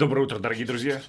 Доброе утро, дорогие друзья.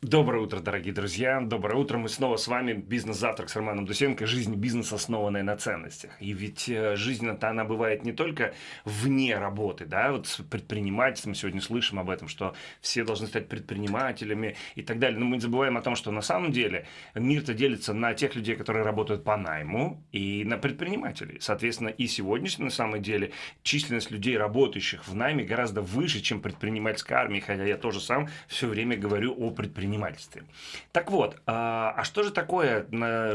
Доброе утро, дорогие друзья. Доброе утро. Мы снова с вами. Бизнес-завтрак с Романом Дусенко. Жизнь бизнес, основанная на ценностях. И ведь э, жизнь-то она бывает не только вне работы, да, вот с предпринимательством сегодня слышим об этом, что все должны стать предпринимателями и так далее. Но мы не забываем о том, что на самом деле мир-то делится на тех людей, которые работают по найму, и на предпринимателей. Соответственно, и сегодняшний, на самом деле, численность людей, работающих в найме, гораздо выше, чем предпринимательская армия, хотя я тоже сам все время говорю о предпринимательстве предпринимательстве. Так вот, а, а что же такое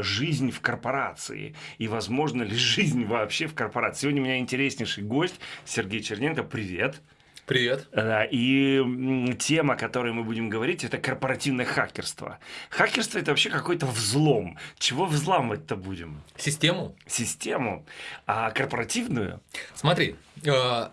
жизнь в корпорации? И возможно ли жизнь вообще в корпорации? Сегодня у меня интереснейший гость Сергей Черненко. Привет. Привет. И тема, о которой мы будем говорить, это корпоративное хакерство. Хакерство это вообще какой-то взлом. Чего взламывать-то будем? Систему. Систему. А корпоративную? Смотри, э,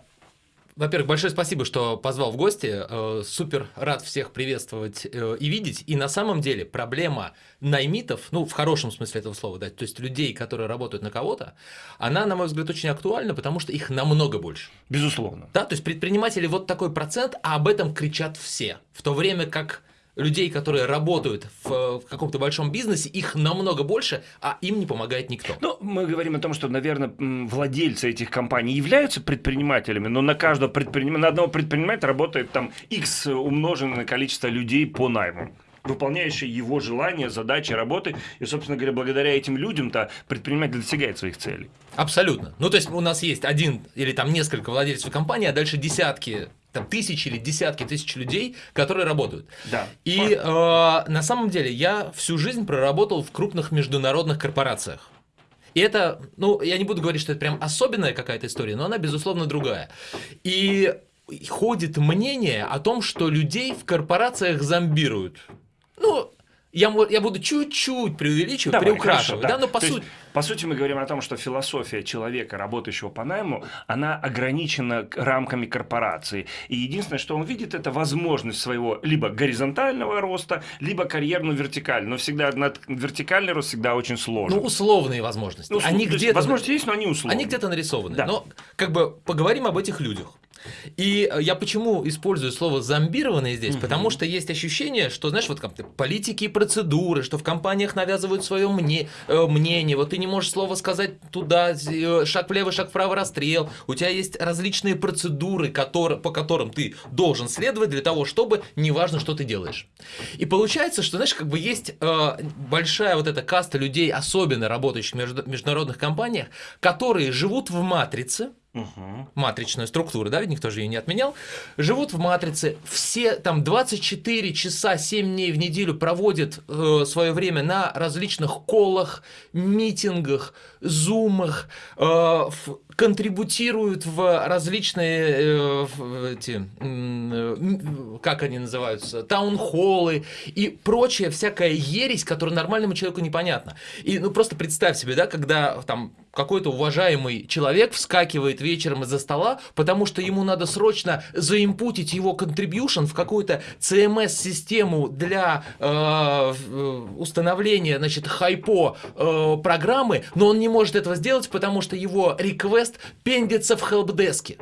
во-первых, большое спасибо, что позвал в гости. Э, супер рад всех приветствовать э, и видеть. И на самом деле проблема наймитов, ну, в хорошем смысле этого слова, да, то есть людей, которые работают на кого-то, она, на мой взгляд, очень актуальна, потому что их намного больше. Безусловно. Да, то есть предприниматели вот такой процент, а об этом кричат все. В то время как людей, которые работают в, в каком-то большом бизнесе, их намного больше, а им не помогает никто. Ну, мы говорим о том, что, наверное, владельцы этих компаний являются предпринимателями, но на каждого предприним... на одного предпринимателя работает там X умноженное количество людей по найму выполняющие его желания, задачи, работы. И, собственно говоря, благодаря этим людям-то предприниматель достигает своих целей. Абсолютно. Ну, то есть у нас есть один или там несколько владельцев компании, а дальше десятки там тысячи или десятки тысяч людей, которые работают. Да. И э, на самом деле я всю жизнь проработал в крупных международных корпорациях. И это, ну, я не буду говорить, что это прям особенная какая-то история, но она, безусловно, другая. И ходит мнение о том, что людей в корпорациях зомбируют. Ну, я, я буду чуть-чуть преувеличивать, Давай, приукрашивать, хорошо, да. да, но по сути... По сути, мы говорим о том, что философия человека, работающего по найму, она ограничена рамками корпорации. И единственное, что он видит, это возможность своего либо горизонтального роста, либо карьерную вертикальную. Но всегда вертикальный рост всегда очень сложен. Ну, условные возможности. Ну, они где-то... Возможности есть, но они условные. Они где-то нарисованы. Да. Но как бы поговорим об этих людях. И э, я почему использую слово зомбированные здесь? Угу. Потому что есть ощущение, что, знаешь, вот как политики и процедуры, что в компаниях навязывают свое мне, э, мнение, вот ты не можешь слово сказать туда, э, шаг влево, шаг вправо, расстрел. У тебя есть различные процедуры, которые, по которым ты должен следовать для того, чтобы неважно, что ты делаешь. И получается, что, знаешь, как бы есть э, большая вот эта каста людей, особенно работающих в международных компаниях, которые живут в матрице, угу. матричную структуру, да, ведь никто же ее не отменял, живут в матрице, все там 24 часа, 7 дней в неделю проводят э, свое время на различных колах, митингах, зумах, э, в, контрибутируют в различные э, в эти, э, как они называются, таунхоллы и прочая всякая ересь, которая нормальному человеку непонятна. И ну просто представь себе, да, когда там какой-то уважаемый человек вскакивает вечером из-за стола, потому что ему надо срочно заимпутить его contribution в какую-то CMS-систему для э, установления, значит, хайпо э, программы, но он не может этого сделать, потому что его request пендится в хелпдеске.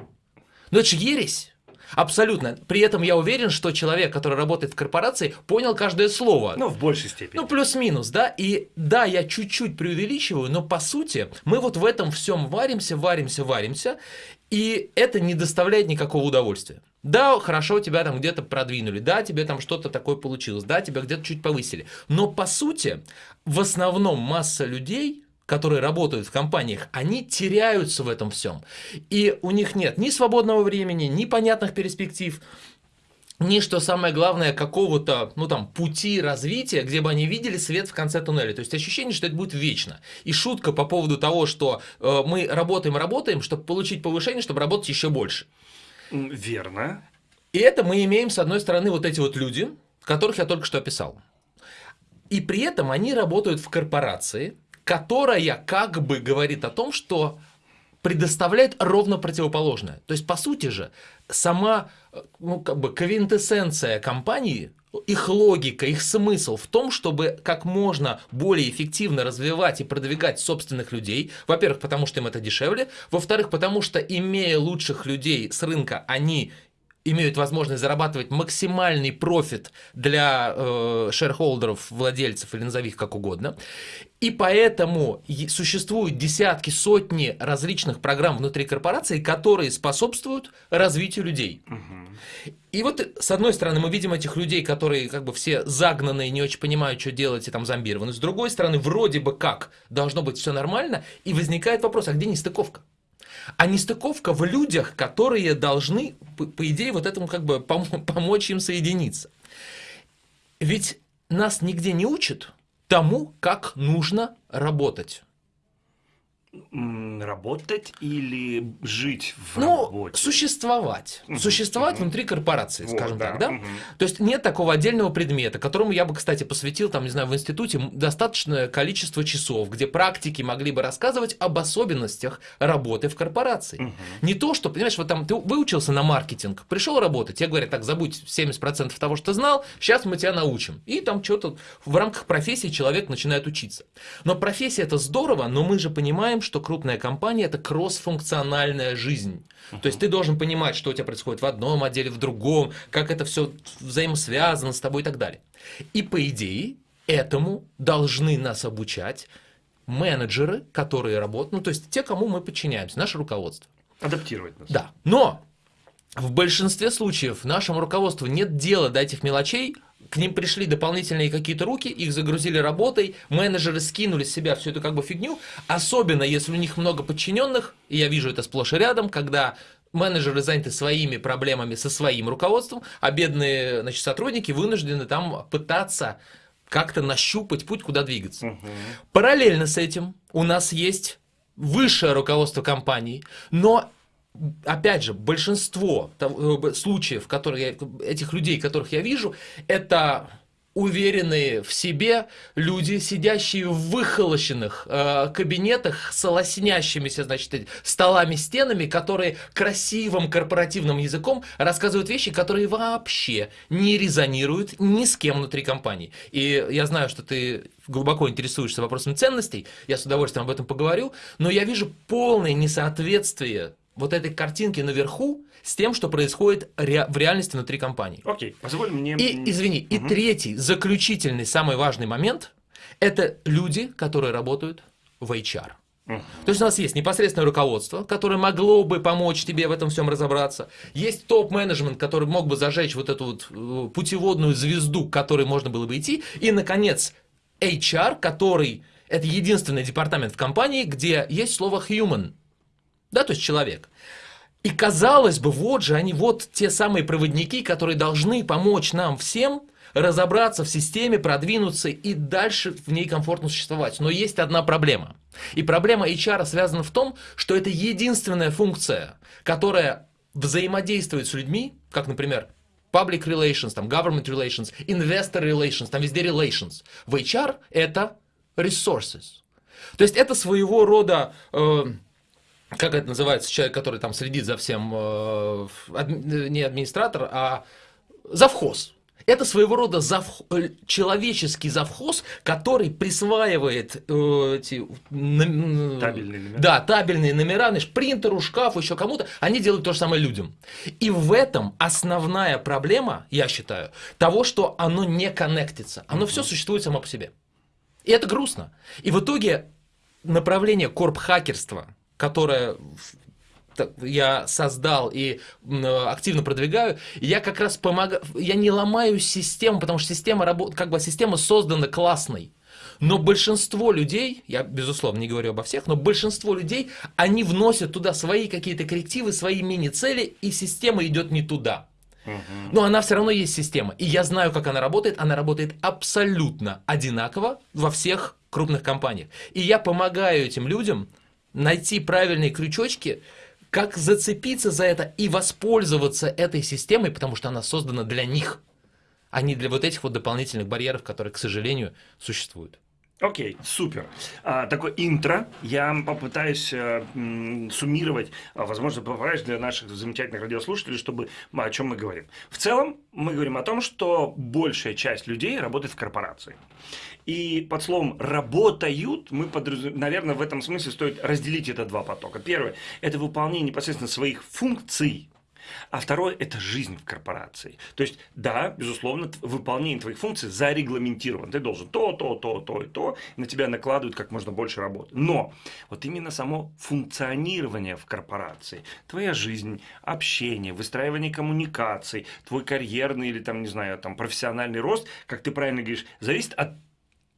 Ну это же ересь. Абсолютно. При этом я уверен, что человек, который работает в корпорации, понял каждое слово. Ну, в большей степени. Ну, плюс-минус, да. И да, я чуть-чуть преувеличиваю, но по сути мы вот в этом всем варимся, варимся, варимся, и это не доставляет никакого удовольствия. Да, хорошо, тебя там где-то продвинули, да, тебе там что-то такое получилось, да, тебя где-то чуть повысили. Но по сути, в основном масса людей которые работают в компаниях, они теряются в этом всем. И у них нет ни свободного времени, ни понятных перспектив, ни, что самое главное, какого-то, ну там, пути развития, где бы они видели свет в конце туннеля. То есть ощущение, что это будет вечно. И шутка по поводу того, что э, мы работаем, работаем, чтобы получить повышение, чтобы работать еще больше. Верно. И это мы имеем, с одной стороны, вот эти вот люди, которых я только что описал. И при этом они работают в корпорации, которая как бы говорит о том, что предоставляет ровно противоположное. То есть, по сути же, сама ну, как бы квинтэссенция компании, их логика, их смысл в том, чтобы как можно более эффективно развивать и продвигать собственных людей. Во-первых, потому что им это дешевле. Во-вторых, потому что имея лучших людей с рынка, они имеют возможность зарабатывать максимальный профит для э, шерхолдеров, владельцев или назови их как угодно. И поэтому существуют десятки, сотни различных программ внутри корпорации, которые способствуют развитию людей. Угу. И вот с одной стороны мы видим этих людей, которые как бы все загнанные, не очень понимают, что делать и там зомбированы. С другой стороны, вроде бы как должно быть все нормально, и возникает вопрос, а где нестыковка? А нестыковка в людях, которые должны, по, идее, вот этому как бы пом- помочь им соединиться. Ведь нас нигде не учат тому, как нужно работать работать или жить в ну, работе? существовать. Угу. Существовать угу. внутри корпорации, вот, скажем да. так, да? Угу. То есть нет такого отдельного предмета, которому я бы, кстати, посвятил, там, не знаю, в институте достаточное количество часов, где практики могли бы рассказывать об особенностях работы в корпорации. Угу. Не то, что, понимаешь, вот там ты выучился на маркетинг, пришел работать, тебе говорят, так, забудь 70% того, что знал, сейчас мы тебя научим. И там что-то в рамках профессии человек начинает учиться. Но профессия это здорово, но мы же понимаем, понимаем, что крупная компания это кроссфункциональная жизнь. Uh-huh. То есть ты должен понимать, что у тебя происходит в одном отделе, в другом, как это все взаимосвязано с тобой и так далее. И по идее этому должны нас обучать менеджеры, которые работают, ну то есть те, кому мы подчиняемся, наше руководство. Адаптировать нас. Да. Но в большинстве случаев нашему руководству нет дела до этих мелочей, к ним пришли дополнительные какие-то руки, их загрузили работой, менеджеры скинули с себя всю эту как бы фигню, особенно если у них много подчиненных, и я вижу это сплошь и рядом, когда менеджеры заняты своими проблемами со своим руководством, а бедные значит, сотрудники вынуждены там пытаться как-то нащупать путь, куда двигаться. Угу. Параллельно с этим у нас есть высшее руководство компании, но опять же, большинство э, случаев, которые этих людей, которых я вижу, это уверенные в себе люди, сидящие в выхолощенных э, кабинетах с лоснящимися, значит, столами, стенами, которые красивым корпоративным языком рассказывают вещи, которые вообще не резонируют ни с кем внутри компании. И я знаю, что ты глубоко интересуешься вопросом ценностей, я с удовольствием об этом поговорю, но я вижу полное несоответствие вот этой картинки наверху с тем, что происходит ре в реальности внутри компании. Окей, позволь мне... И, извини, угу. и третий, заключительный, самый важный момент, это люди, которые работают в HR. То есть у нас есть непосредственное руководство, которое могло бы помочь тебе в этом всем разобраться. Есть топ-менеджмент, который мог бы зажечь вот эту вот э, путеводную звезду, к которой можно было бы идти. И, наконец, HR, который это единственный департамент в компании, где есть слово human да, то есть человек. И казалось бы, вот же они, вот те самые проводники, которые должны помочь нам всем разобраться в системе, продвинуться и дальше в ней комфортно существовать. Но есть одна проблема. И проблема HR связана в том, что это единственная функция, которая взаимодействует с людьми, как, например, public relations, там, government relations, investor relations, там везде relations. В HR это resources. То есть это своего рода... Э, как это называется, человек, который там следит за всем, э, не администратор, а завхоз. Это своего рода завх... Э, человеческий завхоз, который присваивает э, эти табельные номера. Да, табельные номера, знаешь, принтеру, шкафу, еще кому-то. Они делают то же самое людям. И в этом основная проблема, я считаю, того, что оно не коннектится. Оно угу. все существует само по себе. И это грустно. И в итоге направление корп-хакерства – которое я создал и активно продвигаю, я как раз помогаю, я не ломаю систему, потому что система работает, как бы система создана классной. Но большинство людей, я безусловно не говорю обо всех, но большинство людей, они вносят туда свои какие-то коррективы, свои мини-цели, и система идет не туда. Но она все равно есть система. И я знаю, как она работает. Она работает абсолютно одинаково во всех крупных компаниях. И я помогаю этим людям найти правильные крючочки, как зацепиться за это и воспользоваться этой системой, потому что она создана для них, а не для вот этих вот дополнительных барьеров, которые, к сожалению, существуют. Окей, okay, супер. А, такое интро. Я попытаюсь а, м, суммировать, а, возможно, попадаешь для наших замечательных радиослушателей, чтобы о чем мы говорим. В целом, мы говорим о том, что большая часть людей работает в корпорации. И под словом «работают» мы, подраз... наверное, в этом смысле стоит разделить это два потока. Первое – это выполнение непосредственно своих функций. А второе – это жизнь в корпорации. То есть, да, безусловно, выполнение твоих функций зарегламентировано. Ты должен то, то, то, то и то, на тебя накладывают как можно больше работы. Но вот именно само функционирование в корпорации, твоя жизнь, общение, выстраивание коммуникаций, твой карьерный или там, не знаю, там профессиональный рост, как ты правильно говоришь, зависит от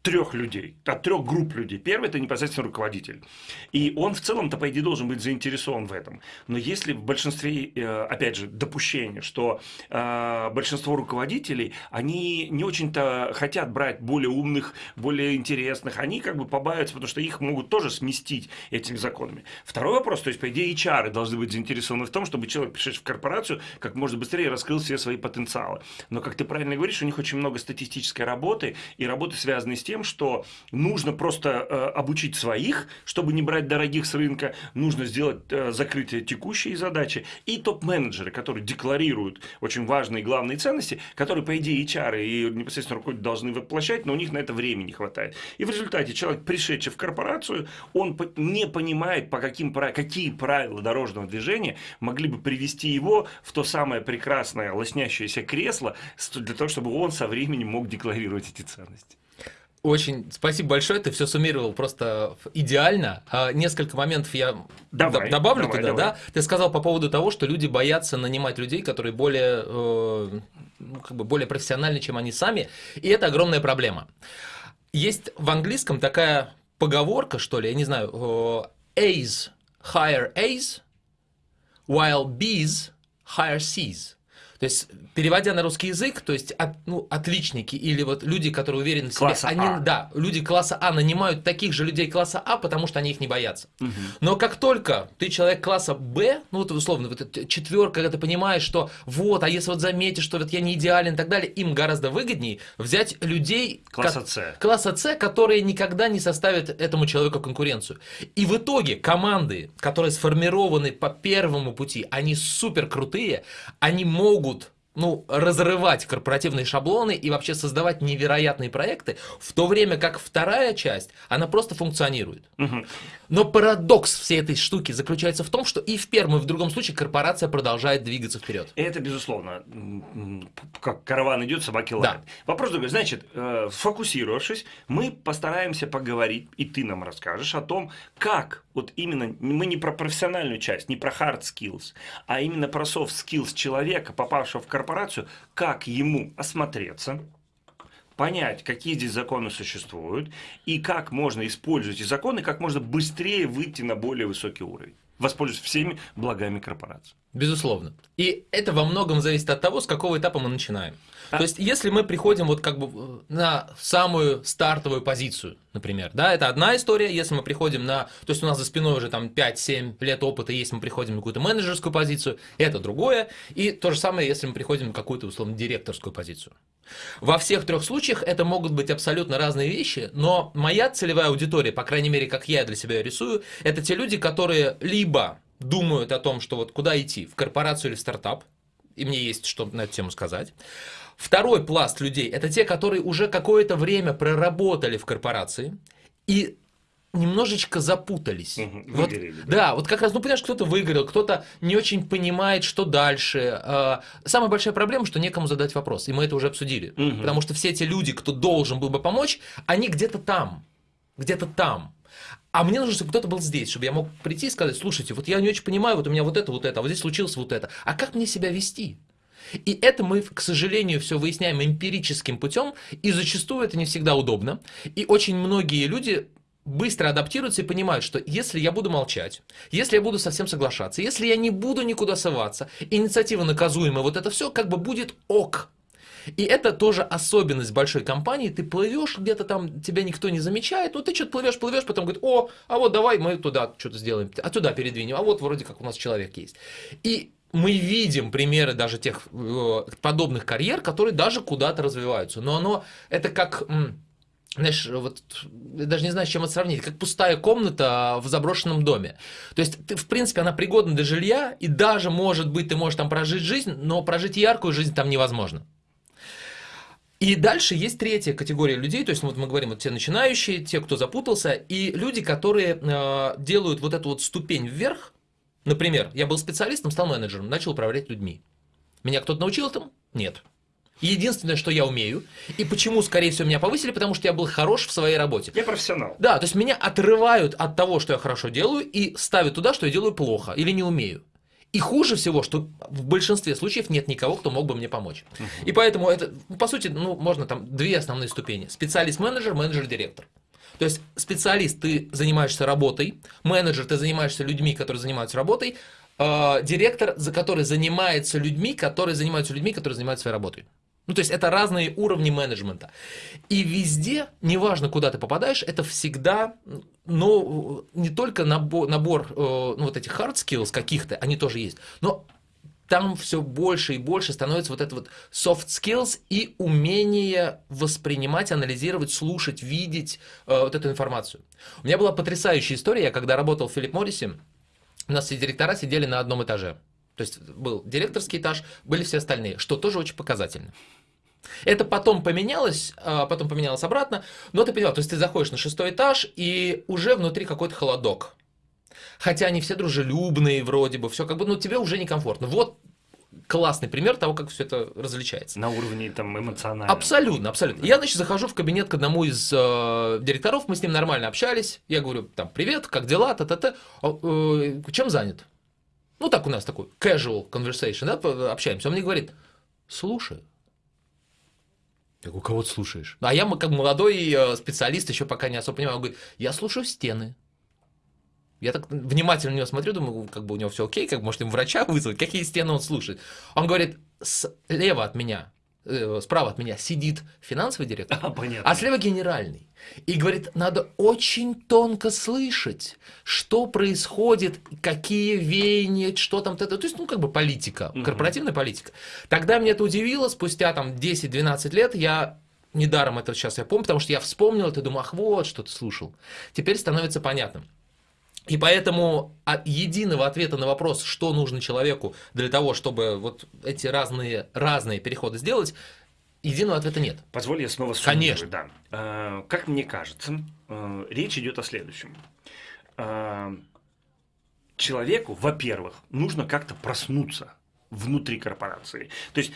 трех людей, от трех групп людей. Первый – это непосредственно руководитель. И он в целом-то, по идее, должен быть заинтересован в этом. Но если в большинстве, э, опять же, допущение, что э, большинство руководителей, они не очень-то хотят брать более умных, более интересных, они как бы побаиваются, потому что их могут тоже сместить этими законами. Второй вопрос, то есть, по идее, HR должны быть заинтересованы в том, чтобы человек, пришедший в корпорацию, как можно быстрее раскрыл все свои потенциалы. Но, как ты правильно говоришь, у них очень много статистической работы, и работы, связанные с тем, тем, что нужно просто э, обучить своих, чтобы не брать дорогих с рынка, нужно сделать э, закрытие текущей задачи, и топ-менеджеры, которые декларируют очень важные главные ценности, которые, по идее, HR и непосредственно руководители должны воплощать, но у них на это времени не хватает. И в результате человек, пришедший в корпорацию, он не понимает, по каким, какие правила дорожного движения могли бы привести его в то самое прекрасное лоснящееся кресло для того, чтобы он со временем мог декларировать эти ценности. Очень спасибо большое, ты все суммировал просто идеально. А, несколько моментов я давай, добавлю давай, туда, давай. да? Ты сказал по поводу того, что люди боятся нанимать людей, которые более, э, ну, как бы более профессиональны, чем они сами, и это огромная проблема. Есть в английском такая поговорка, что ли, я не знаю, э, A's hire A's, while B's hire C's. То есть, переводя на русский язык, то есть от, ну, отличники или вот люди, которые уверены в себе, класса они, а. да, люди класса А нанимают таких же людей класса А, потому что они их не боятся. Угу. Но как только ты человек класса Б, ну вот условно, вот эта четверка, когда ты понимаешь, что вот, а если вот заметишь, что вот я не идеален и так далее, им гораздо выгоднее взять людей класса С, класса С, которые никогда не составят этому человеку конкуренцию. И в итоге команды, которые сформированы по первому пути, они супер крутые, они могут ну, разрывать корпоративные шаблоны и вообще создавать невероятные проекты, в то время как вторая часть, она просто функционирует. Угу. Но парадокс всей этой штуки заключается в том, что и в первом, и в другом случае корпорация продолжает двигаться вперед. Это безусловно. Как караван идет, собаки лают. Да. Вопрос другой. Значит, э, сфокусировавшись, мы постараемся поговорить, и ты нам расскажешь о том, как вот именно, мы не про профессиональную часть, не про hard skills, а именно про soft skills человека, попавшего в корпорацию, как ему осмотреться, понять, какие здесь законы существуют, и как можно использовать эти законы, как можно быстрее выйти на более высокий уровень, воспользоваться всеми благами корпорации. Безусловно. И это во многом зависит от того, с какого этапа мы начинаем. А... То есть, если мы приходим вот как бы на самую стартовую позицию, например, да, это одна история, если мы приходим на, то есть у нас за спиной уже там 5-7 лет опыта, если мы приходим на какую-то менеджерскую позицию, это другое, и то же самое, если мы приходим на какую-то, условно, директорскую позицию. Во всех трех случаях это могут быть абсолютно разные вещи, но моя целевая аудитория, по крайней мере, как я для себя рисую, это те люди, которые либо думают о том, что вот куда идти, в корпорацию или в стартап, и мне есть что на эту тему сказать. Второй пласт людей – это те, которые уже какое-то время проработали в корпорации и немножечко запутались. Угу, вот, да. да, вот как раз, ну, понимаешь, кто-то выиграл, кто-то не очень понимает, что дальше. А, самая большая проблема, что некому задать вопрос, и мы это уже обсудили. Угу. Потому что все эти люди, кто должен был бы помочь, они где-то там, где-то там. А мне нужно, чтобы кто-то был здесь, чтобы я мог прийти и сказать, слушайте, вот я не очень понимаю, вот у меня вот это, вот это, а вот здесь случилось вот это. А как мне себя вести? И это мы, к сожалению, все выясняем эмпирическим путем, и зачастую это не всегда удобно. И очень многие люди быстро адаптируются и понимают, что если я буду молчать, если я буду совсем соглашаться, если я не буду никуда соваться, инициатива наказуемая, вот это все как бы будет ок. И это тоже особенность большой компании. Ты плывешь где-то там, тебя никто не замечает, ну ты что-то плывешь, плывешь, потом говорит, о, а вот давай мы туда что-то сделаем, а туда передвинем, а вот вроде как у нас человек есть. И мы видим примеры даже тех э, подобных карьер, которые даже куда-то развиваются. Но оно, это как знаешь, вот я даже не знаю, с чем это сравнить, как пустая комната в заброшенном доме. То есть, ты, в принципе, она пригодна для жилья, и даже, может быть, ты можешь там прожить жизнь, но прожить яркую жизнь там невозможно. И дальше есть третья категория людей, то есть вот мы говорим, вот те начинающие, те, кто запутался, и люди, которые э, делают вот эту вот ступень вверх, Например, я был специалистом, стал менеджером, начал управлять людьми. Меня кто-то научил этому? Нет. Единственное, что я умею, и почему, скорее всего, меня повысили, потому что я был хорош в своей работе. Я профессионал. Да, то есть меня отрывают от того, что я хорошо делаю, и ставят туда, что я делаю плохо или не умею. И хуже всего, что в большинстве случаев нет никого, кто мог бы мне помочь. Uh-huh. И поэтому это, по сути, ну, можно там две основные ступени. Специалист-менеджер, менеджер-директор. То есть специалист, ты занимаешься работой, менеджер, ты занимаешься людьми, которые занимаются работой, э, директор, за который занимается людьми, которые занимаются людьми, которые занимаются своей работой. Ну, то есть это разные уровни менеджмента. И везде, неважно, куда ты попадаешь, это всегда, ну, не только набор, набор э, ну, вот этих hard skills каких-то, они тоже есть, но там все больше и больше становится вот это вот soft skills и умение воспринимать, анализировать, слушать, видеть э, вот эту информацию. У меня была потрясающая история, я когда работал в Филипп Моррисе, у нас все директора сидели на одном этаже. То есть был директорский этаж, были все остальные, что тоже очень показательно. Это потом поменялось, а, потом поменялось обратно, но ты понимал, то есть ты заходишь на шестой этаж, и уже внутри какой-то холодок. Хотя они все дружелюбные вроде бы, все как бы, ну тебе уже некомфортно. Вот классный пример того, как все это различается. На уровне там эмоционального. Абсолютно, абсолютно. Я, значит, захожу в кабинет к одному из э, директоров, мы с ним нормально общались. Я говорю, там, привет, как дела, та-та-та. Э, чем занят? Ну, так у нас такой casual conversation, да, общаемся. Он мне говорит, слушай. Я говорю, кого ты слушаешь? А я как молодой э, специалист, еще пока не особо понимаю. Он говорит, я слушаю стены. Я так внимательно на него смотрю, думаю, как бы у него все окей, как может им врача вызвать, какие стены он слушает. Он говорит, слева от меня Э, справа от меня сидит финансовый директор, а, понятно. а слева генеральный. И говорит, надо очень тонко слышать, что происходит, какие веяния, что там, то есть, ну, как бы политика, угу. корпоративная политика. Тогда меня это удивило, спустя там 10-12 лет я недаром это сейчас я помню, потому что я вспомнил это, думаю, ах, вот что ты слушал. Теперь становится понятным. И поэтому от единого ответа на вопрос, что нужно человеку для того, чтобы вот эти разные, разные переходы сделать, единого ответа нет. Позволь я снова Конечно. Да. А, как мне кажется, а, речь идет о следующем. А, человеку, во-первых, нужно как-то проснуться внутри корпорации. То есть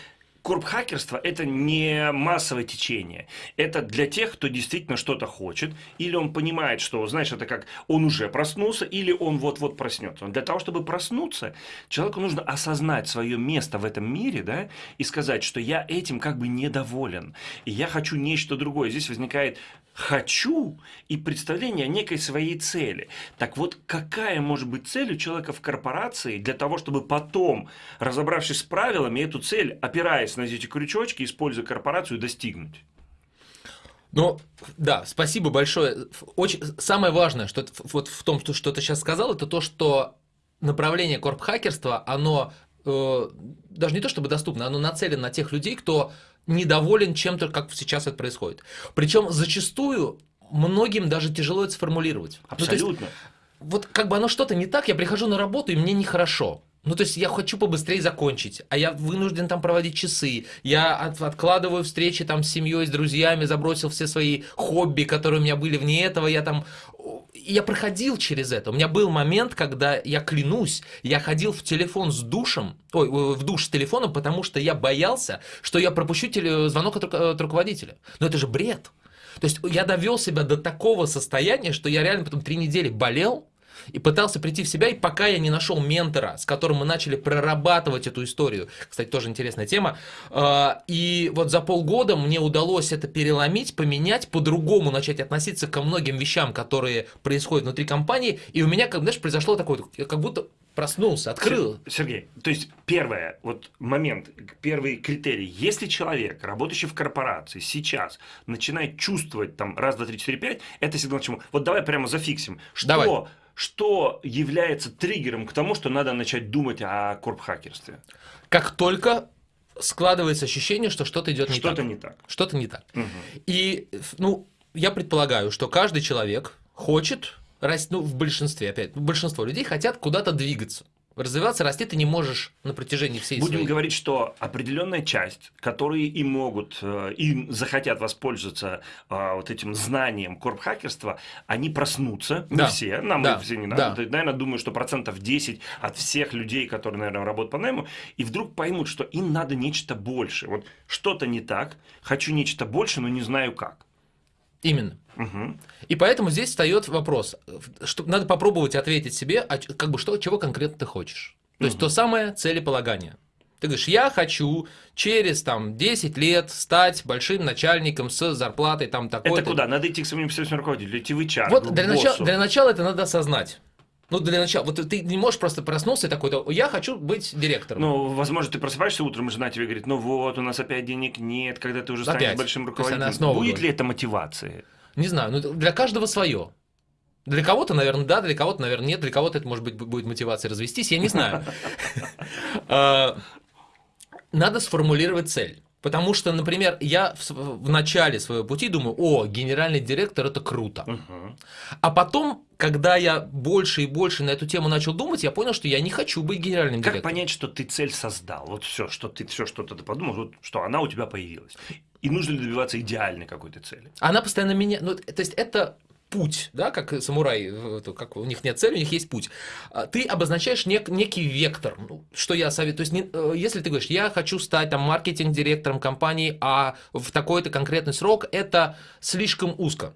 корп-хакерство – это не массовое течение. Это для тех, кто действительно что-то хочет, или он понимает, что, знаешь, это как он уже проснулся, или он вот-вот проснется. Для того, чтобы проснуться, человеку нужно осознать свое место в этом мире, да, и сказать, что я этим как бы недоволен, и я хочу нечто другое. Здесь возникает хочу и представление о некой своей цели. Так вот, какая может быть цель у человека в корпорации для того, чтобы потом, разобравшись с правилами, эту цель, опираясь на эти крючочки, используя корпорацию, достигнуть? Ну, да, спасибо большое. Очень, самое важное, что вот в том, что, что ты сейчас сказал, это то, что направление корп-хакерства, оно э, даже не то чтобы доступно, оно нацелено на тех людей, кто недоволен чем-то, как сейчас это происходит. Причем зачастую многим даже тяжело это сформулировать. Абсолютно. Ну, есть, вот как бы оно что-то не так, я прихожу на работу, и мне нехорошо. Ну, то есть я хочу побыстрее закончить, а я вынужден там проводить часы. Я от, откладываю встречи там с семьей, с друзьями, забросил все свои хобби, которые у меня были вне этого. Я там я проходил через это. У меня был момент, когда я клянусь, я ходил в телефон с душем, ой, в душ с телефоном, потому что я боялся, что я пропущу теле, звонок от, от руководителя. Но это же бред. То есть я довел себя до такого состояния, что я реально потом три недели болел, и пытался прийти в себя, и пока я не нашел ментора, с которым мы начали прорабатывать эту историю, кстати, тоже интересная тема, а, и вот за полгода мне удалось это переломить, поменять, по-другому начать относиться ко многим вещам, которые происходят внутри компании, и у меня, как, знаешь, произошло такое, как будто проснулся, открыл. Сергей, то есть первое, вот момент, первый критерий. Если человек, работающий в корпорации, сейчас начинает чувствовать там раз, два, три, четыре, пять, это сигнал к чему? Вот давай прямо зафиксим. Что давай что является триггером к тому, что надо начать думать о корп-хакерстве? Как только складывается ощущение, что что-то идет не что так. Что-то не так. Что-то не так. Угу. И, ну, я предполагаю, что каждый человек хочет, ну, в большинстве, опять, большинство людей хотят куда-то двигаться. Развиваться, расти ты не можешь на протяжении всей Будем своей... говорить, что определенная часть, которые и могут, э, и захотят воспользоваться а, вот этим знанием корпхакерства, они проснутся, не Да. все, нам Да. все не Да. надо, Ты, наверное, думаю, что процентов 10 от всех людей, которые, наверное, работают по найму, и вдруг поймут, что им надо нечто больше. Вот что-то не так, хочу нечто больше, но не знаю как. Именно. Мгм. И поэтому здесь встает вопрос, что надо попробовать ответить себе, а как бы что, чего конкретно ты хочешь. То есть то самое целеполагание. Ты говоришь, я хочу через там 10 лет стать большим начальником с зарплатой там такой. Это куда? Надо идти к своему непосредственному руководителю, идти в HR, Вот к для начала, для начала это надо осознать. Ну, для начала. Вот ты не можешь просто проснуться и такой, «Да, я хочу быть директором. Ну, возможно, ты просыпаешься утром, и жена тебе говорит, ну вот, у нас опять денег нет, когда ты уже станешь Опять. большим руководителем. Будет говорит. ли это мотивацией? Не знаю, ну для каждого свое. Для кого-то, наверное, да, для кого-то, наверное, нет, для кого-то это, может быть, будет мотивация развестись, я не знаю. А, Надо сформулировать цель. Потому что, например, я в в начале своего пути думаю, о, генеральный директор это круто. Мгм. А потом, когда я больше и больше на эту тему начал думать, я понял, что я не хочу быть генеральным Как директором. понять, что ты цель создал? Вот все, что ты все что-то ты подумал, вот, что она у тебя появилась. И нужно ли добиваться идеальной какой-то цели? Она постоянно меня... Ну, то есть это путь, да, как самурай, как у них нет цели, у них есть путь. А, Ты обозначаешь нек- некий вектор, ну, что я советую. То есть, не- э, если ты говоришь, я хочу стать там маркетинг-директором компании, а в такой-то конкретный срок, это слишком узко.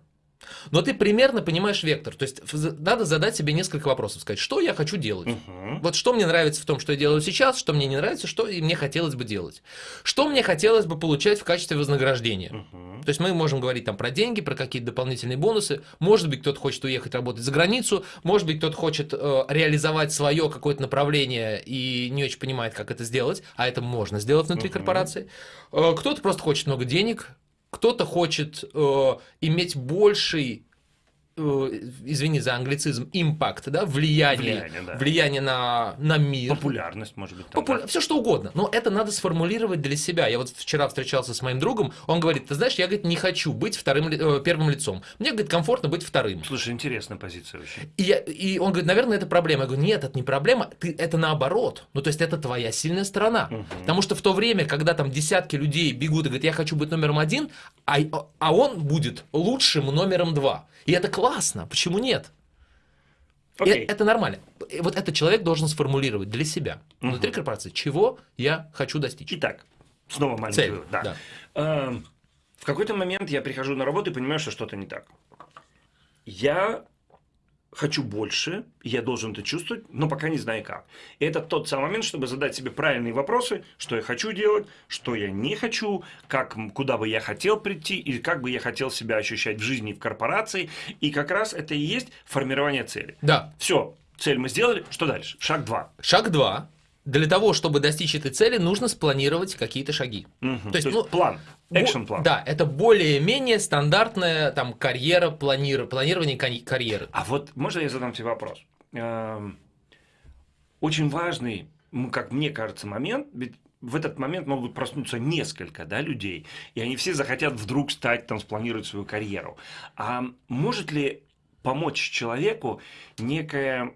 Но ты примерно понимаешь вектор. То есть надо задать себе несколько вопросов, сказать, что я хочу делать. Мгм. Вот что мне нравится в том, что я делаю сейчас, что мне не нравится, что и мне хотелось бы делать. Что мне хотелось бы получать в качестве вознаграждения. Мгм. То есть мы можем говорить там про деньги, про какие-то дополнительные бонусы. Может быть, кто-то хочет уехать работать за границу, может быть, кто-то хочет э, реализовать свое какое-то направление и не очень понимает, как это сделать, а это можно сделать внутри Мгм. корпорации. Э, кто-то просто хочет много денег, кто-то хочет э, иметь больший извини за англицизм, импакт, да, влияние, Влияние, да. влияние на, на мир. Популярность, может быть. там, Популя- да? Все что угодно. Но это надо сформулировать для себя. Я вот вчера встречался с моим другом, он говорит, ты знаешь, я говорит, не хочу быть вторым, э, первым лицом. Мне, говорит, комфортно быть вторым. Слушай, интересная позиция очень. И, я- и он говорит, наверное, это проблема. Я говорю, нет, это не проблема, ты, это наоборот. Ну, то есть это твоя сильная сторона. Мгм. Потому что в то время, когда там десятки людей бегут и говорят, я хочу быть номером один, а, а он будет лучшим номером два. И это классно. Почему нет? И Окей. это нормально. И вот этот человек должен сформулировать для себя, внутри Мгм. корпорации, чего я хочу достичь. Итак, снова маленький Цель. вывод, да. да. Эм, В какой-то момент я прихожу на работу и понимаю, что что-то не так. Я хочу больше, я должен это чувствовать, но пока не знаю как. И это тот самый момент, чтобы задать себе правильные вопросы, что я хочу делать, что я не хочу, как, куда бы я хотел прийти, и как бы я хотел себя ощущать в жизни и в корпорации. И как раз это и есть формирование цели. Да. Все, цель мы сделали, что дальше? Шаг два. Шаг два. Для того, чтобы достичь этой цели, нужно спланировать какие-то шаги. Мгм. То есть, То есть ну, план, Бо- экшен план. Да, это более-менее стандартная там карьера, планир... планирование карьеры. А вот можно я задам тебе вопрос? Эм, Очень важный, как мне кажется, момент, ведь в этот момент могут проснуться несколько да, людей, и они все захотят вдруг стать, там, спланировать свою карьеру. А может ли помочь человеку некое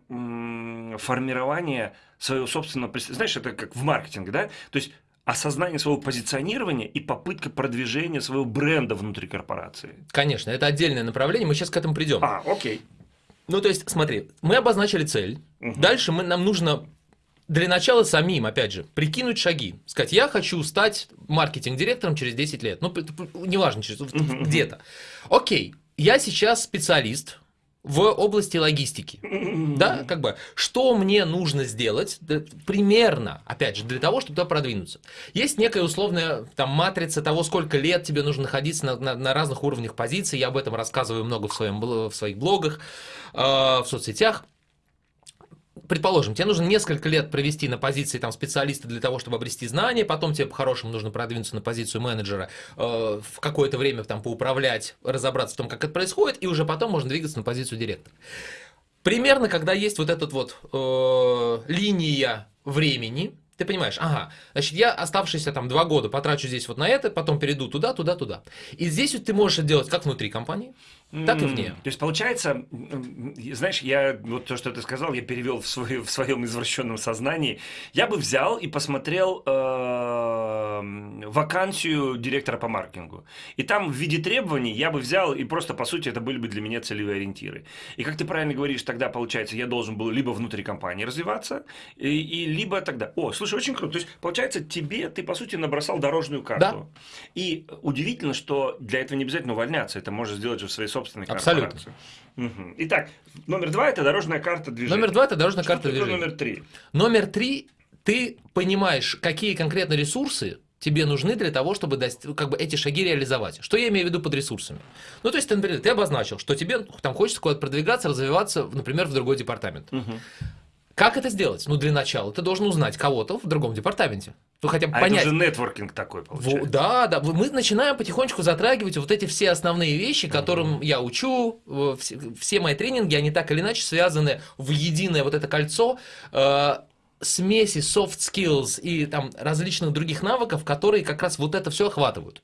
формирование своего собственного... прис- Знаешь, это как в маркетинге, да? То есть осознание своего позиционирования и попытка продвижения своего бренда внутри корпорации. Конечно, это отдельное направление, мы сейчас к этому придем. А, окей. Ну, то есть, смотри, мы обозначили цель. Мгм. Дальше мы, нам нужно для начала самим, опять же, прикинуть шаги. Сказать, я хочу стать маркетинг-директором через 10 лет. Ну, неважно, через, Мгм. где-то. Окей, я сейчас специалист в области логистики. Да, как бы, что мне нужно сделать примерно, опять же, для того, чтобы туда продвинуться. Есть некая условная там матрица того, сколько лет тебе нужно находиться на, на- на разных уровнях позиций. Я об этом рассказываю много в, своем, в своих блогах, э, в соцсетях. Предположим, тебе нужно несколько лет провести на позиции там, специалиста для того, чтобы обрести знания, потом тебе по-хорошему нужно продвинуться на позицию менеджера, э, в какое-то время там поуправлять, разобраться в том, как это происходит, и уже потом можно двигаться на позицию директора. Примерно, когда есть вот этот вот э, линия времени, Ты понимаешь, ага, значит, я оставшиеся там два года потрачу здесь вот на это, потом перейду туда, туда, туда. И здесь вот ты можешь это делать как внутри компании, так и вне. То есть, получается, знаешь, я вот то, что ты сказал, я перевел в, свой, в своем извращенном сознании. Я бы взял и посмотрел э, вакансию директора по маркетингу. И там в виде требований я бы взял, и просто, по сути, это были бы для меня целевые ориентиры. И как ты правильно говоришь, тогда, получается, я должен был либо внутри компании развиваться, и, и либо тогда... О, слушай, очень круто. То есть, получается, тебе, ты, по сути, набросал дорожную карту. Да. И удивительно, что для этого не обязательно увольняться. Это можно сделать же в своей собственной собственной Абсолютно. Угу. Итак, номер два – это дорожная карта движения. Номер два – это дорожная Что карта движения. номер три? Номер три – ты понимаешь, какие конкретно ресурсы тебе нужны для того, чтобы достиг, как бы эти шаги реализовать. Что я имею в виду под ресурсами? Ну, то есть, например, ты обозначил, что тебе там хочется куда-то продвигаться, развиваться, например, в другой департамент. Угу. Как это сделать? Ну, для начала ты должен узнать кого-то в другом департаменте. Ну, хотя бы а понять. это же нетворкинг такой, получается. Да, да. Мы начинаем потихонечку затрагивать вот эти все основные вещи, которым uh-huh. я учу. Все, все мои тренинги, они так или иначе связаны в единое вот это кольцо э, смеси soft skills и там различных других навыков, которые как раз вот это все охватывают.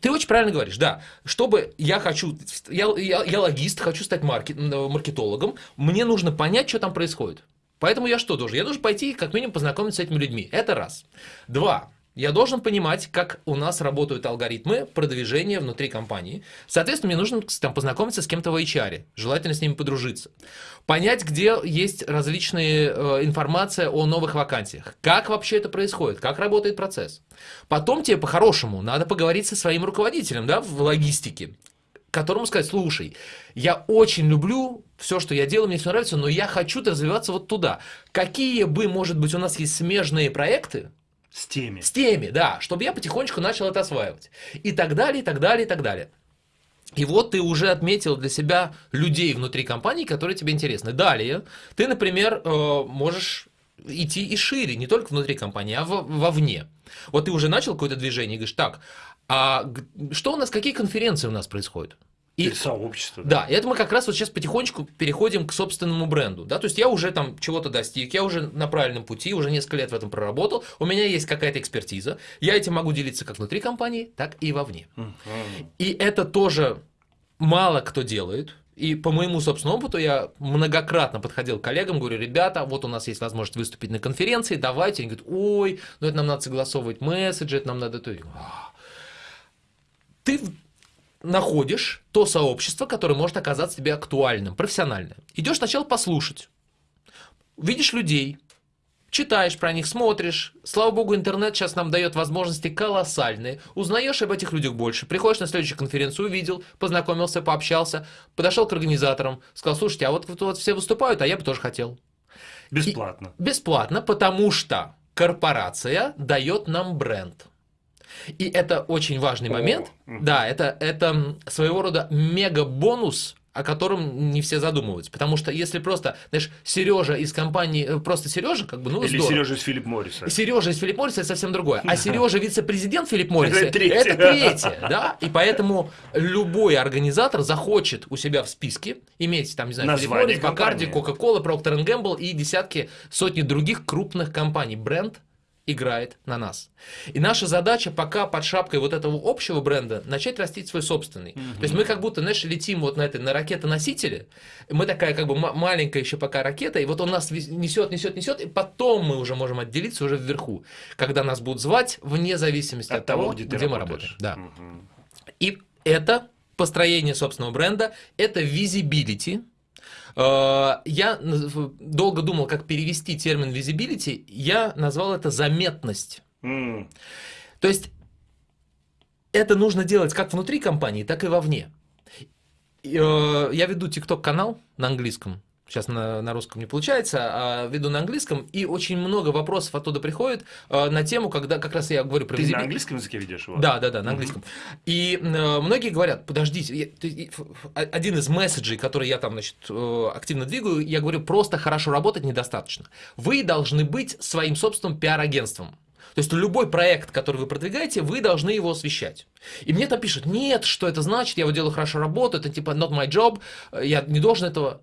Ты очень правильно говоришь, да. Чтобы я хочу, я, я, я логист, хочу стать маркет, маркетологом, мне нужно понять, что там происходит. Поэтому я что должен? Я должен пойти как минимум познакомиться с этими людьми. Это раз. Два. Я должен понимать, как у нас работают алгоритмы продвижения внутри компании. Соответственно, мне нужно там, познакомиться с кем-то в HR, желательно с ними подружиться. Понять, где есть различные э, информация о новых вакансиях. Как вообще это происходит, как работает процесс. Потом тебе по-хорошему надо поговорить со своим руководителем да, в логистике которому сказать, слушай, я очень люблю все, что я делаю, мне все нравится, но я хочу развиваться вот туда. Какие бы, может быть, у нас есть смежные проекты, с теми. С теми, да, чтобы я потихонечку начал это осваивать. И так далее, и так далее, и так далее. И вот ты уже отметил для себя людей внутри компании, которые тебе интересны. Далее, ты, например, э, можешь идти и шире, не только внутри компании, а вовне. Вот ты уже начал какое-то движение и говоришь, так, а что у нас, какие конференции у нас происходят? И, сообщество. Да. да, и это мы как раз вот сейчас потихонечку переходим к собственному бренду. Да? То есть я уже там чего-то достиг, я уже на правильном пути, уже несколько лет в этом проработал, у меня есть какая-то экспертиза, я этим могу делиться как внутри компании, так и вовне. Угу. И это тоже мало кто делает. И по моему собственному опыту я многократно подходил к коллегам, говорю, ребята, вот у нас есть возможность выступить на конференции, давайте. Они говорят, ой, ну это нам надо согласовывать месседжи, это нам надо то. Ты находишь то сообщество, которое может оказаться тебе актуальным, профессиональным. Идешь сначала послушать. Видишь людей, читаешь про них, смотришь. Слава богу, интернет сейчас нам дает возможности колоссальные. Узнаешь об этих людях больше. Приходишь на следующую конференцию, увидел, познакомился, пообщался, подошел к организаторам, сказал, слушайте, а вот, вот, вот все выступают, а я бы тоже хотел. Бесплатно. И, бесплатно, потому что корпорация дает нам бренд. И это очень важный момент. О. Да, это, это своего рода мега-бонус о котором не все задумываются. Потому что если просто, знаешь, Сережа из компании, э, просто Сережа, как бы, ну, Или здорово. Сережа из Филипп Морриса. Сережа из Филипп Морриса это совсем другое. А Сережа вице-президент Филипп Морриса это третье. это третье, да. И поэтому любой организатор захочет у себя в списке иметь, там, не знаю, Филипп Моррис, Бакарди, Кока-Кола, Проктор Гэмбл и десятки, сотни других крупных компаний. Бренд играет на нас. И наша задача пока под шапкой вот этого общего бренда начать растить свой собственный. Mm-hmm. То есть мы как будто, знаешь, летим вот на этой на ракетоносителе, мы такая как бы маленькая еще пока ракета, и вот он нас несет, несет, несет, и потом мы уже можем отделиться уже вверху, когда нас будут звать вне зависимости от, от того, где, где мы работаем. Да. Mm-hmm. И это построение собственного бренда, это visibility, Э, я долго думал, как перевести термин visibility. Я назвал это заметность. Mm. То есть это нужно делать как внутри компании, так и вовне. Э, я веду TikTok канал на английском сейчас на, на русском не получается, а веду на английском, и очень много вопросов оттуда приходит э, на тему, когда как раз я говорю про Ты на английском языке ведешь его? Да, да, да, на английском. Mm-hmm. И э, многие говорят, подождите, я, один из месседжей, который я там, значит, э, активно двигаю, я говорю, просто хорошо работать недостаточно. Вы должны быть своим собственным пиар-агентством. То есть любой проект, который вы продвигаете, вы должны его освещать. И мне там пишут, нет, что это значит, я вот делаю хорошо работу, это типа not my job, я не должен этого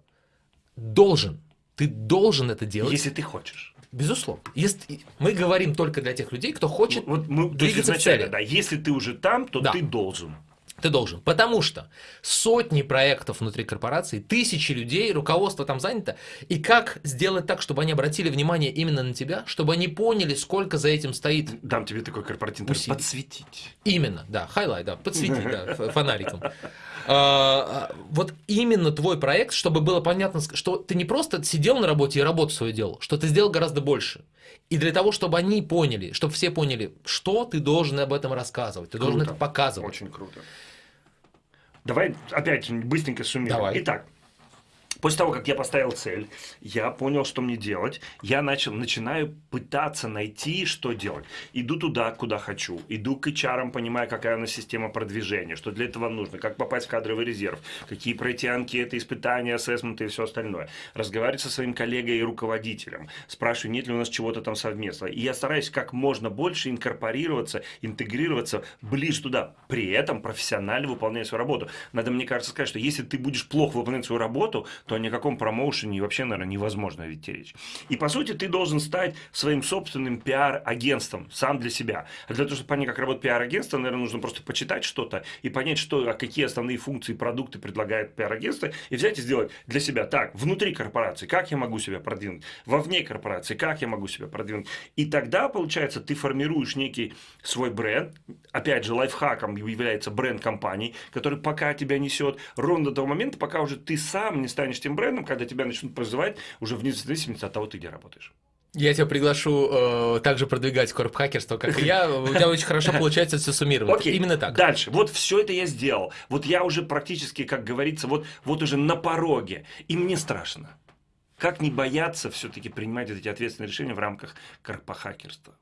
должен. Ты должен это делать. Если ты хочешь. Безусловно. Если, мы говорим только для тех людей, кто хочет вот мы, двигаться есть, к цели. Да, если ты уже там, то да. ты должен. Ты должен. Потому что сотни проектов внутри корпорации, тысячи людей, руководство там занято. И как сделать так, чтобы они обратили внимание именно на тебя, чтобы они поняли, сколько за этим стоит. Дам тебе такой корпоративный усилий. подсветить. Именно, да, highlight, да, подсветить, да, фонариком. А, вот именно твой проект, чтобы было понятно, что ты не просто сидел на работе и работу свою делал, что ты сделал гораздо больше. И для того, чтобы они поняли, чтобы все поняли, что ты должен об этом рассказывать, ты должен это показывать. Очень круто. Давай опять быстренько суммируем. Давай. Итак, После того, как я поставил цель, я понял, что мне делать, я начал, начинаю пытаться найти, что делать. Иду туда, куда хочу, иду к HR, понимая, какая у нас система продвижения, что для этого нужно, как попасть в кадровый резерв, какие пройти анкеты, испытания, ассессменты и все остальное. Разговаривать со своим коллегой и руководителем, спрашиваю, нет ли у нас чего-то там совместного. И я стараюсь как можно больше инкорпорироваться, интегрироваться ближе туда, при этом профессионально выполняя свою работу. Надо, мне кажется, сказать, что если ты будешь плохо выполнять свою работу, то о никаком промоушене вообще, наверное, невозможно ведь речь. И, по сути, ты должен стать своим собственным пиар-агентством сам для себя. А для того, чтобы понять, как работает пиар-агентство, наверное, нужно просто почитать что-то и понять, что, а какие основные функции, продукты предлагает пиар-агентство, и взять и сделать для себя так, внутри корпорации, как я могу себя продвинуть, вовне корпорации, как я могу себя продвинуть. И тогда, получается, ты формируешь некий свой бренд, опять же, лайфхаком является бренд компании, который пока тебя несет, ровно до того момента, пока уже ты сам не станешь тем брендом, когда тебя начнут прозывать уже вне зависимости от того, ты где работаешь. Я тебя приглашу э, также продвигать корп-хакерство, как и я. У тебя очень хорошо получается все суммировать. Окей, Именно так. Дальше. Вот все это я сделал. Вот я уже практически, как говорится, вот, вот уже на пороге. И мне страшно. Как не бояться все-таки принимать эти ответственные решения в рамках корпохакерства?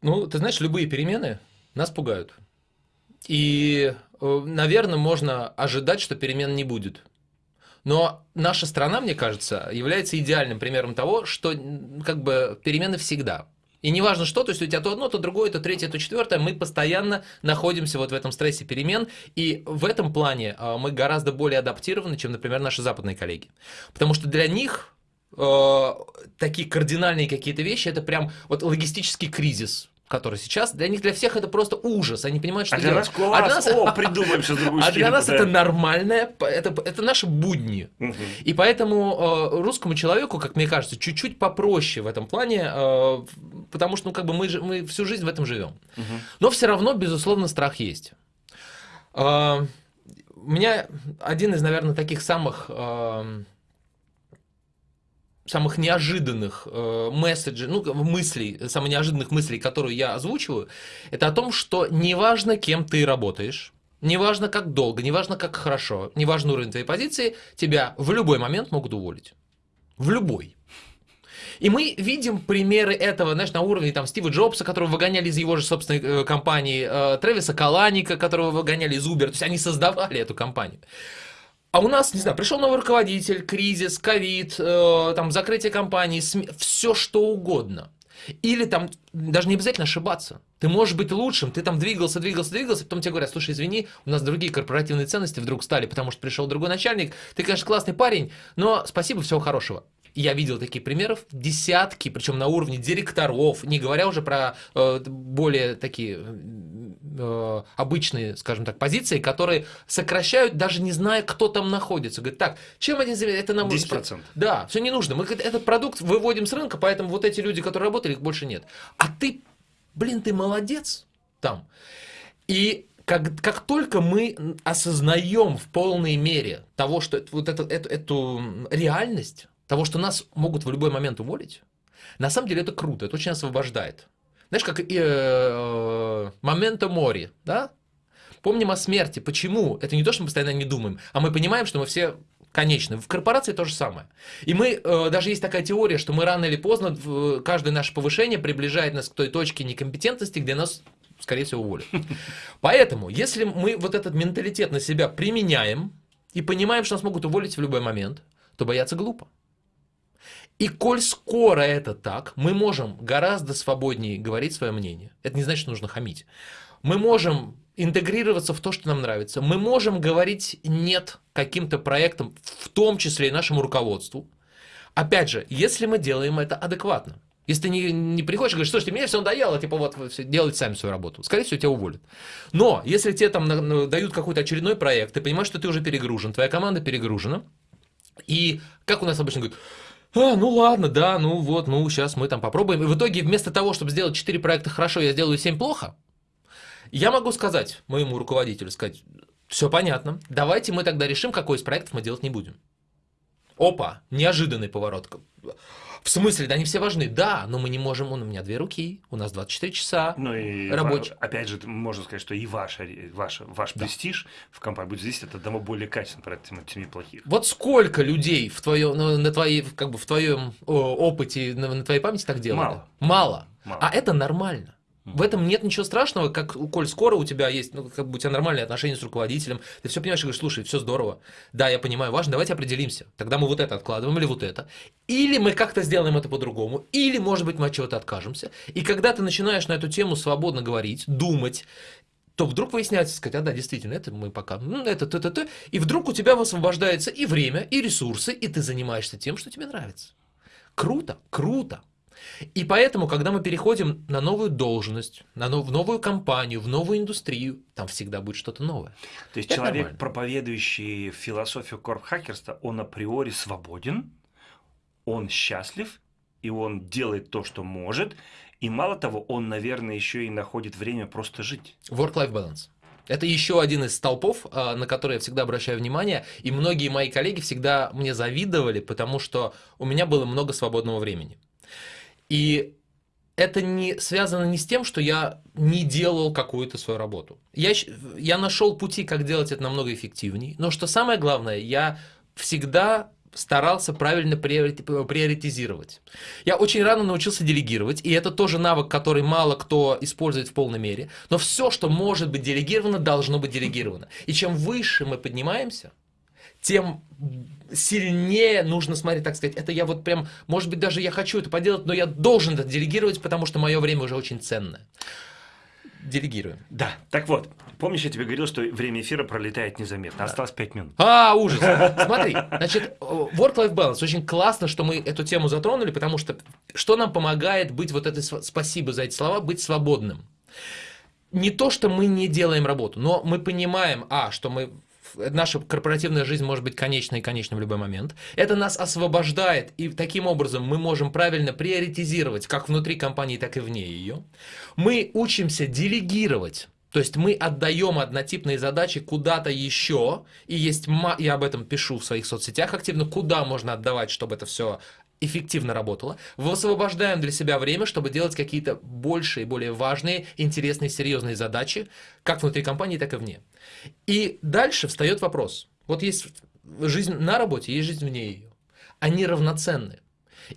Ну, ты знаешь, любые перемены нас пугают. И, э, наверное, можно ожидать, что перемен не будет. Но наша страна, мне кажется, является идеальным примером того, что как бы перемены всегда. И неважно что, то есть у тебя то одно, то другое, то третье, то четвертое, мы постоянно находимся вот в этом стрессе перемен, и в этом плане э, мы гораздо более адаптированы, чем, например, наши западные коллеги. Потому что для них э, такие кардинальные какие-то вещи, это прям вот логистический кризис, который сейчас, для них, для всех это просто ужас. Они понимают, что а для делать. нас класс, а для нас... о, придумаем сейчас другую А для нас это нормальное, это, это наши будни. Угу. И поэтому э, русскому человеку, как мне кажется, чуть-чуть попроще в этом плане, э, потому что, ну, как бы мы, мы всю жизнь в этом живем. Угу. Но все равно, безусловно, страх есть. Э, у меня один из, наверное, таких самых... Э, самых неожиданных э, месседжей, ну, мыслей, самых неожиданных мыслей, которые я озвучиваю, это о том, что неважно, кем ты работаешь, неважно, как долго, неважно, как хорошо, неважно уровень твоей позиции, тебя в любой момент могут уволить. В любой. И мы видим примеры этого, знаешь, на уровне там Стива Джобса, которого выгоняли из его же собственной э, компании, э, Тревиса Каланика, которого выгоняли из Uber, то есть они создавали эту компанию. А у нас, не знаю, пришел новый руководитель, кризис, ковид, э, там, закрытие компании, СМИ, все что угодно. Или там даже не обязательно ошибаться. Ты можешь быть лучшим, ты там двигался, двигался, двигался, потом тебе говорят, слушай, извини, у нас другие корпоративные ценности вдруг стали, потому что пришел другой начальник, ты, конечно, классный парень, но спасибо, всего хорошего. Я видел таких примеров десятки, причем на уровне директоров, не говоря уже про э, более такие э, обычные, скажем так, позиции, которые сокращают, даже не зная, кто там находится. Говорят, так, чем один это нам... 10%. Да, все не нужно. Мы этот продукт выводим с рынка, поэтому вот эти люди, которые работали, их больше нет. А ты, блин, ты молодец там. И как, как только мы осознаем в полной мере того, что вот это, эту, эту реальность, того, что нас могут в любой момент уволить, на самом деле это круто, это очень освобождает. Знаешь, как э, моменто мори, да? Помним о смерти. Почему? Это не то, что мы постоянно не думаем, а мы понимаем, что мы все конечны. В корпорации то же самое. И мы, э, даже есть такая теория, что мы рано или поздно, э, каждое наше повышение приближает нас к той точке некомпетентности, где нас скорее всего, уволят. Поэтому, если мы вот этот менталитет на себя применяем и понимаем, что нас могут уволить в любой момент, то бояться глупо. И коль скоро это так, мы можем гораздо свободнее говорить свое мнение. Это не значит, что нужно хамить. Мы можем интегрироваться в то, что нам нравится. Мы можем говорить «нет» каким-то проектам, в том числе и нашему руководству. Опять же, если мы делаем это адекватно, если ты не, не приходишь и говоришь, слушайте, мне все надоело, типа вот делайте сами свою работу. Скорее всего, тебя уволят. Но если тебе там дают какой-то очередной проект, ты понимаешь, что ты уже перегружен, твоя команда перегружена, и как у нас обычно говорят, а, ну ладно, да, ну вот, ну сейчас мы там попробуем. И в итоге вместо того, чтобы сделать 4 проекта хорошо, я сделаю 7 плохо, я могу сказать моему руководителю, сказать, все понятно, давайте мы тогда решим, какой из проектов мы делать не будем. Опа, неожиданный поворот. В смысле, да они все важны. Да, но мы не можем, у меня две руки, у нас 24 часа. Ну и Рабочий. ва- опять же, можно сказать, что и ваша, ваша, ваш престиж в компании будет зависеть от одного более качественного проекта, чем от семи плохих. Вот сколько людей в твоем, ну, на твоей, как бы в твоем опыте, на, на твоей памяти так делали? Мало. Мало. Мало. А это нормально. В этом нет ничего страшного, как коль скоро у тебя есть, ну, как бы у тебя нормальные отношения с руководителем, ты все понимаешь и говоришь, слушай, все здорово, да, я понимаю, важно, давайте определимся, тогда мы вот это откладываем или вот это, или мы как-то сделаем это по-другому, или, может быть, мы от чего-то откажемся, и когда ты начинаешь на эту тему свободно говорить, думать, то вдруг выясняется, сказать, а да, действительно, это мы пока, ну, это, то, то, то, и вдруг у тебя высвобождается и время, и ресурсы, и ты занимаешься тем, что тебе нравится. Круто, круто. И поэтому, когда мы переходим на новую должность, на нов- в новую компанию, в новую индустрию, там всегда будет что-то новое. То есть Это человек, нормально. проповедующий философию корпхакерства, он априори свободен, он счастлив, и он делает то, что может, и мало того, он, наверное, еще и находит время просто жить. Work-life balance. Это еще один из столпов, а, на который я всегда обращаю внимание, и многие мои коллеги всегда мне завидовали, потому что у меня было много свободного времени. И это не связано не с тем, что я не делал какую-то свою работу. Я, я нашел пути, как делать это намного эффективнее, но что самое главное, я всегда старался правильно приорити- приоритизировать. Я очень рано научился делегировать, и это тоже навык, который мало кто использует в полной мере, но все, что может быть делегировано, должно быть делегировано. И чем выше мы поднимаемся, тем сильнее нужно смотреть, так сказать, это я вот прям, может быть, даже я хочу это поделать, но я должен это делегировать, потому что мое время уже очень ценное. Делегируем. Да, так вот, помнишь, я тебе говорил, что время эфира пролетает незаметно, осталось пять минут. А, ужас. Смотри, значит, work-life balance. Очень классно, что мы эту тему затронули, потому что что нам помогает быть вот этой, спасибо за эти слова, быть свободным. Не то, что мы не делаем работу, но мы понимаем, а, что мы наша корпоративная жизнь может быть конечной и конечной в любой момент. Это нас освобождает, и таким образом мы можем правильно приоритизировать как внутри компании, так и вне ее. Мы учимся делегировать. То есть мы отдаем однотипные задачи куда-то еще, и есть, я об этом пишу в своих соцсетях активно, куда можно отдавать, чтобы это все эффективно работало. Высвобождаем для себя время, чтобы делать какие-то большие, более важные, интересные, серьезные задачи, как внутри компании, так и вне. И дальше встает вопрос. Вот есть жизнь на работе, есть жизнь вне ее. Они равноценны.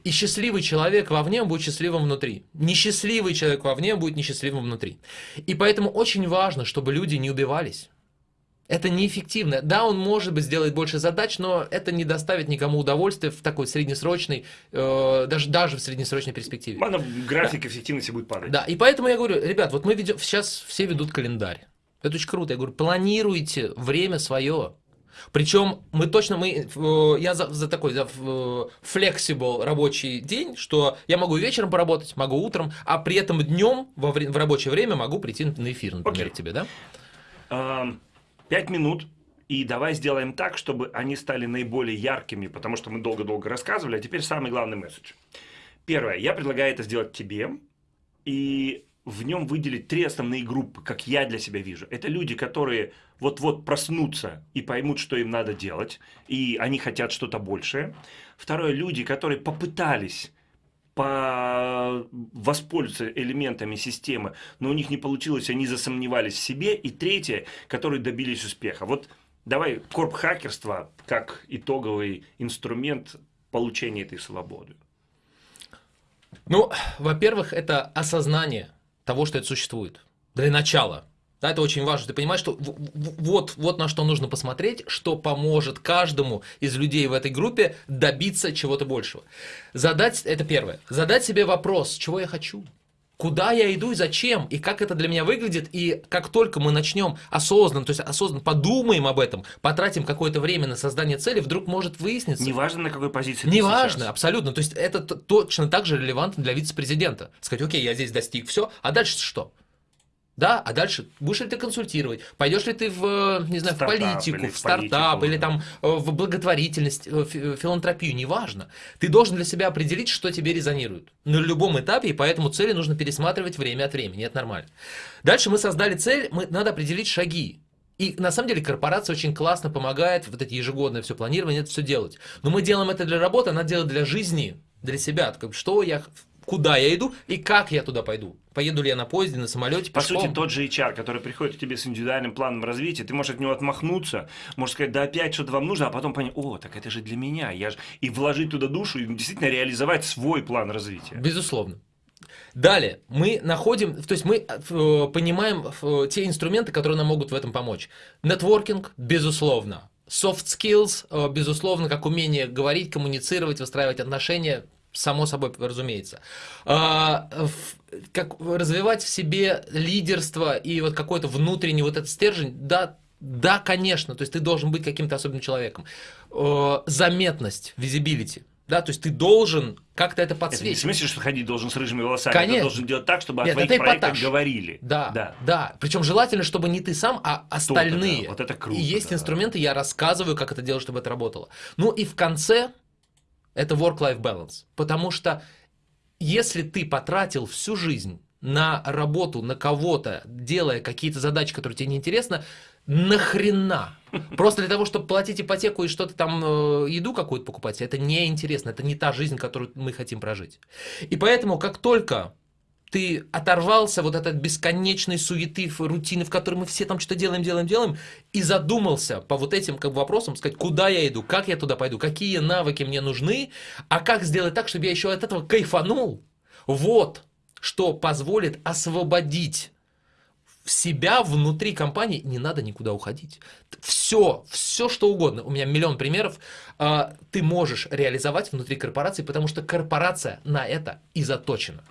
И счастливый человек вовне будет счастливым внутри. Несчастливый человек вовне будет несчастливым внутри. И поэтому очень важно, чтобы люди не убивались. Это неэффективно. Да, он, может быть, сделает больше задач, но это не доставит никому удовольствия в такой среднесрочной, э, даже, даже в среднесрочной перспективе. Ладно, график эффективности будет падать. Да, и поэтому я говорю, ребят, вот мы ведем, сейчас все ведут календарь. Это очень круто. Я говорю, планируйте время свое. Причем мы точно, мы, э, я за, за такой за э, flexible рабочий день, что я могу вечером поработать, могу утром, а при этом днем во в рабочее время могу прийти на эфир, например, к тебе, да? Ам, Пять минут. И давай сделаем так, чтобы они стали наиболее яркими, потому что мы долго-долго рассказывали, а теперь самый главный месседж. Первое. Я предлагаю это сделать тебе, и в нем выделить три основные группы, как я для себя вижу. Это люди, которые вот-вот проснутся и поймут, что им надо делать, и они хотят что-то большее. Второе. Люди, которые попытались по... воспользоваться элементами системы, но у них не получилось, они засомневались в себе. И третье, которые добились успеха. Вот давай корп-хакерство как итоговый инструмент получения этой свободы. Ну, во-первых, это осознание того, что это существует. Для начала. Да, это очень важно. Ты понимаешь, что вот, вот на что нужно посмотреть, что поможет каждому из людей в этой группе добиться чего-то большего. Задать, это первое, задать себе вопрос, чего я хочу. Куда я иду и зачем, и как это для меня выглядит, и как только мы начнем осознанно, то есть осознанно подумаем об этом, потратим какое-то время на создание цели, вдруг может выясниться. Неважно, на какой позиции Неважно, сейчас. абсолютно. То есть это точно так же релевантно для вице-президента. Сказать, окей, я здесь достиг, все, а дальше что? Да, а дальше будешь ли ты консультировать, пойдешь ли ты в, не знаю, в политику, в стартап, политику, или там э, в благотворительность, э, э, филантропию, неважно. Ты должен для себя определить, что тебе резонирует. На любом этапе, и поэтому цели нужно пересматривать время от времени, это нормально. Дальше мы создали цель, мы, надо определить шаги. И на самом деле корпорация очень классно помогает вот эти ежегодное все планирование, это все делать. Но мы делаем это для работы, она делает для жизни, для себя. Что я куда я иду и как я туда пойду. Поеду ли я на поезде, на самолете, По сути, тот же HR, который приходит к тебе с индивидуальным планом развития, ты можешь от него отмахнуться, можешь сказать, да опять что-то вам нужно, а потом понять, о, так это же для меня, я же... И вложить туда душу, и действительно реализовать свой план развития. Безусловно. Далее, мы находим, то есть мы э, понимаем э, те инструменты, которые нам могут в этом помочь. Нетворкинг, безусловно. Soft skills, э, безусловно, как умение говорить, коммуницировать, выстраивать отношения, само собой разумеется. А, как развивать в себе лидерство и вот какой-то внутренний вот этот стержень, да, да, конечно, то есть ты должен быть каким-то особенным человеком. А, заметность, visibility. Да, то есть ты должен как-то это подсветить. Это не в смысле, что ходить должен с рыжими волосами. Конечно. Ты должен делать так, чтобы Нет, о твоих проектах эпатаж. говорили. Да, да, да. Причем желательно, чтобы не ты сам, а остальные. Да. Вот это круто. И есть да. инструменты, я рассказываю, как это делать, чтобы это работало. Ну и в конце это work-life balance. Потому что если ты потратил всю жизнь на работу, на кого-то, делая какие-то задачи, которые тебе неинтересны, нахрена? Просто для того, чтобы платить ипотеку и что-то там, э, еду какую-то покупать, это неинтересно, это не та жизнь, которую мы хотим прожить. И поэтому, как только ты оторвался вот от бесконечной суеты, рутины, в которой мы все там что-то делаем, делаем, делаем, и задумался по вот этим как бы, вопросам, сказать, куда я иду, как я туда пойду, какие навыки мне нужны, а как сделать так, чтобы я еще от этого кайфанул. Вот что позволит освободить себя внутри компании, не надо никуда уходить. Все, все что угодно, у меня миллион примеров, а, ты можешь реализовать внутри корпорации, потому что корпорация на это и заточена.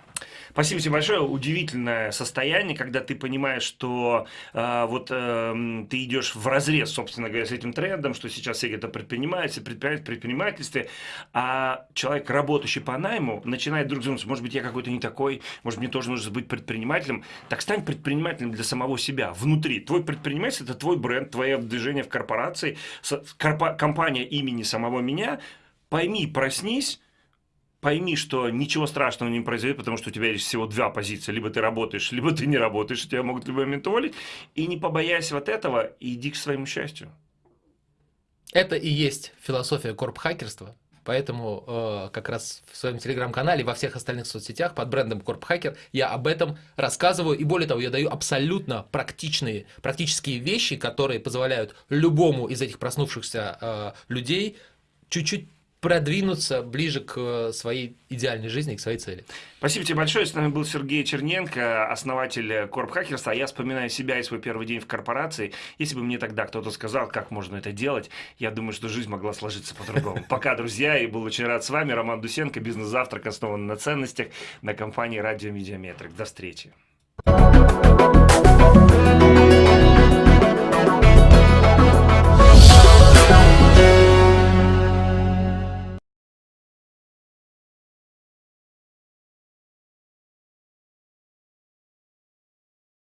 Спасибо тебе большое. Удивительное состояние, когда ты понимаешь, что э, вот э, ты идешь в разрез, собственно говоря, с этим трендом, что сейчас все это предпринимаются, предпринимают предпринимательстве, а человек, работающий по найму, начинает вдруг думать, может быть, я какой-то не такой, может, мне тоже нужно быть предпринимателем. Так стань предпринимателем для самого себя, внутри. Твой предприниматель – это твой бренд, твое движение в корпорации, компания имени самого меня. Пойми, проснись, пойми, что ничего страшного не произойдет, потому что у тебя есть всего две позиции. Либо ты работаешь, либо ты не работаешь, тебя могут в любой момент уволить. И не побоясь вот этого, иди к своему счастью. Это и есть философия корп-хакерства. Поэтому э, как раз в своем телеграм-канале и во всех остальных соцсетях под брендом Корпхакер я об этом рассказываю. И более того, я даю абсолютно практичные, практические вещи, которые позволяют любому из этих проснувшихся э, людей чуть-чуть продвинуться ближе к э, своей идеальной жизни, к своей цели. Спасибо тебе большое. С нами был Сергей Черненко, основатель Корп Хакерства. Я вспоминаю себя и свой первый день в корпорации. Если бы мне тогда кто-то сказал, как можно это делать, я думаю, что жизнь могла сложиться по-другому. Пока, друзья, и был очень рад с вами. Роман Дусенко, бизнес-завтрак, основан на ценностях, на компании Радио Медиаметрик. До встречи.